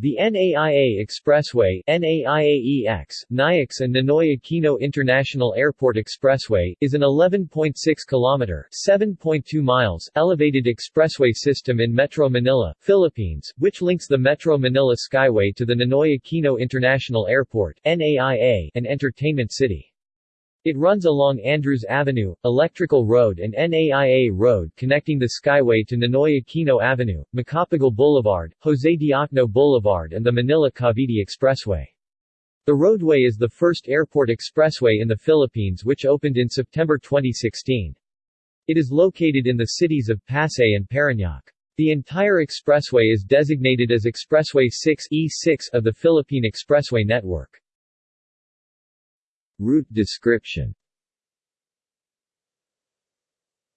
The NAIA Expressway NAIAEX, NAIAX and Ninoy Aquino International Airport Expressway, is an 11.6 km 7.2 miles elevated expressway system in Metro Manila, Philippines, which links the Metro Manila Skyway to the Ninoy Aquino International Airport NAIA and Entertainment City. It runs along Andrews Avenue, Electrical Road and NAIA Road connecting the Skyway to Ninoy Aquino Avenue, Macapagal Boulevard, Jose Diokno Boulevard and the Manila-Cavite Expressway. The roadway is the first airport expressway in the Philippines which opened in September 2016. It is located in the cities of Pasay and Parañaque. The entire expressway is designated as Expressway 6 E6 of the Philippine Expressway Network. Route description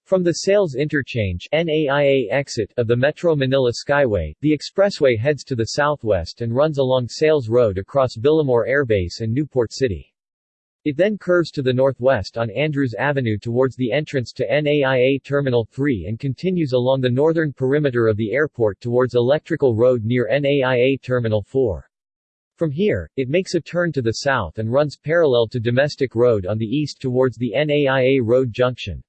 From the Sales Interchange NAIA exit of the Metro Manila Skyway, the expressway heads to the southwest and runs along Sales Road across Villamor Airbase and Newport City. It then curves to the northwest on Andrews Avenue towards the entrance to NAIA Terminal 3 and continues along the northern perimeter of the airport towards Electrical Road near NAIA Terminal 4. From here, it makes a turn to the south and runs parallel to Domestic Road on the east towards the NAIA Road junction.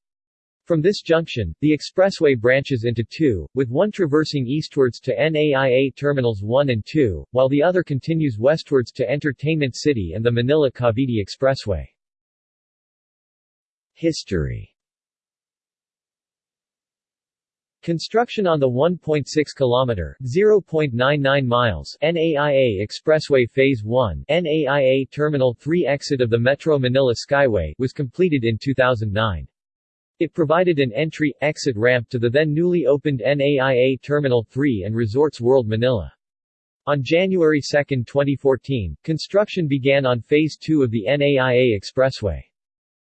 From this junction, the expressway branches into two, with one traversing eastwards to NAIA Terminals 1 and 2, while the other continues westwards to Entertainment City and the Manila-Cavite Expressway. History Construction on the 1.6 km (0.99 miles) NAIA Expressway Phase 1 NAIA Terminal 3 exit of the Metro Manila Skyway was completed in 2009. It provided an entry-exit ramp to the then newly opened NAIA Terminal 3 and Resorts World Manila. On January 2, 2014, construction began on Phase 2 of the NAIA Expressway.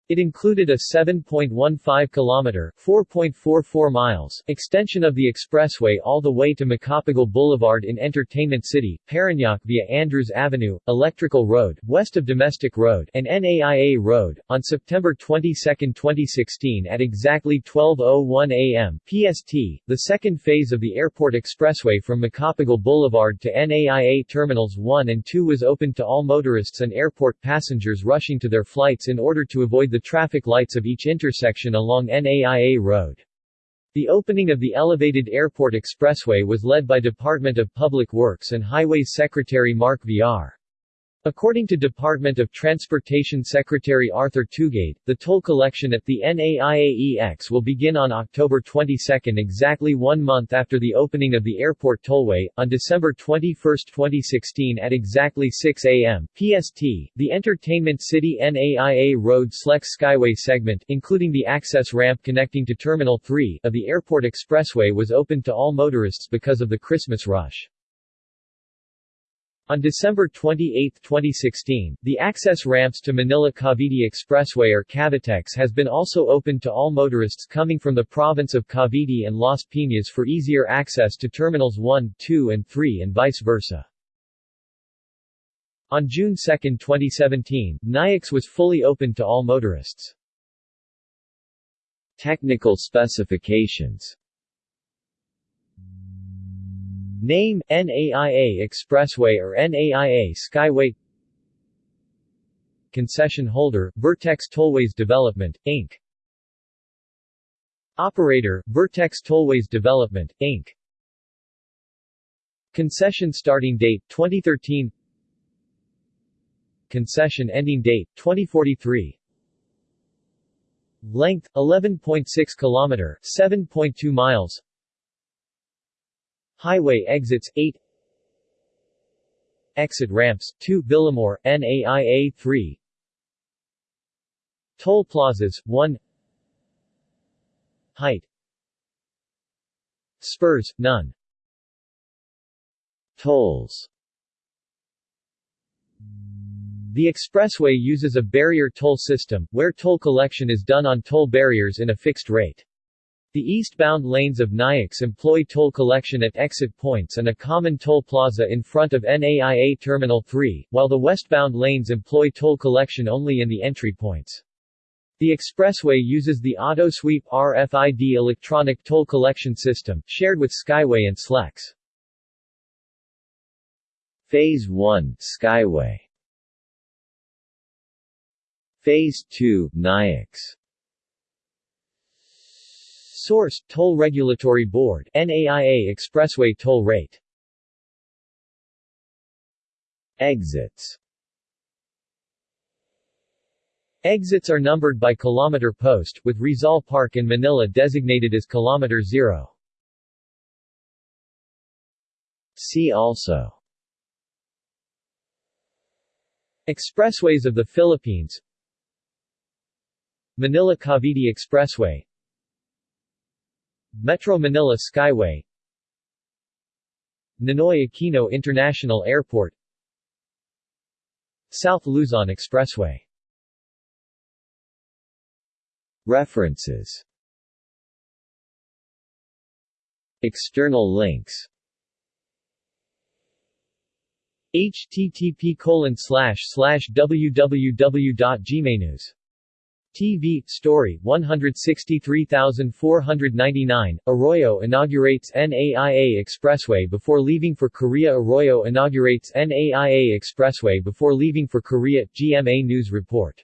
It included a 7.15 kilometer (4.44 miles) extension of the expressway all the way to Macapagal Boulevard in Entertainment City, Parañaque via Andrews Avenue, Electrical Road, west of Domestic Road, and NAIA Road. On September 22, 2016 at exactly 12:01 a.m. PST, the second phase of the Airport Expressway from Macapagal Boulevard to NAIA Terminals 1 and 2 was opened to all motorists and airport passengers rushing to their flights in order to avoid the the traffic lights of each intersection along NAIA Road. The opening of the elevated airport expressway was led by Department of Public Works and Highways Secretary Mark Villar. According to Department of Transportation Secretary Arthur Tugade, the toll collection at the NAIAEX will begin on October 22 exactly one month after the opening of the airport tollway, on December 21, 2016 at exactly 6 a.m. PST. The Entertainment City NAIA Road Slex Skyway segment, including the access ramp connecting to Terminal 3 of the Airport Expressway was open to all motorists because of the Christmas rush. On December 28, 2016, the access ramps to Manila-Cavite Expressway or Cavitex has been also opened to all motorists coming from the province of Cavite and Las Piñas for easier access to Terminals 1, 2 and 3 and vice versa. On June 2, 2017, NAIAX was fully opened to all motorists. Technical specifications Name, NAIA Expressway or NAIA Skyway Concession holder, Vertex Tollways Development, Inc. Operator, Vertex Tollways Development, Inc. Concession starting date, 2013 Concession ending date, 2043 Length, 11.6 km 7.2 miles Highway exits 8 Exit ramps 2 Villamor, NAIA 3 Toll plazas 1 Height. Spurs, none. Tolls. The expressway uses a barrier toll system, where toll collection is done on toll barriers in a fixed rate. The eastbound lanes of NAIAX employ toll collection at exit points and a common toll plaza in front of NAIA Terminal 3, while the westbound lanes employ toll collection only in the entry points. The expressway uses the AutoSweep RFID electronic toll collection system, shared with Skyway and Slex. Phase 1 Skyway Phase 2 NAIAX Source Toll Regulatory Board NAIA Expressway Toll Rate. Exits. Exits are numbered by kilometer post, with Rizal Park in Manila designated as kilometer 0. See also. Expressways of the Philippines. Manila-Cavite Expressway Metro Manila Skyway. Ninoy Aquino International Airport. South Luzon Expressway. References. External links. Http colon slash slash www.gmanews TV, story, 163499, Arroyo inaugurates NAIA Expressway before leaving for Korea. Arroyo inaugurates NAIA Expressway before leaving for Korea, GMA News Report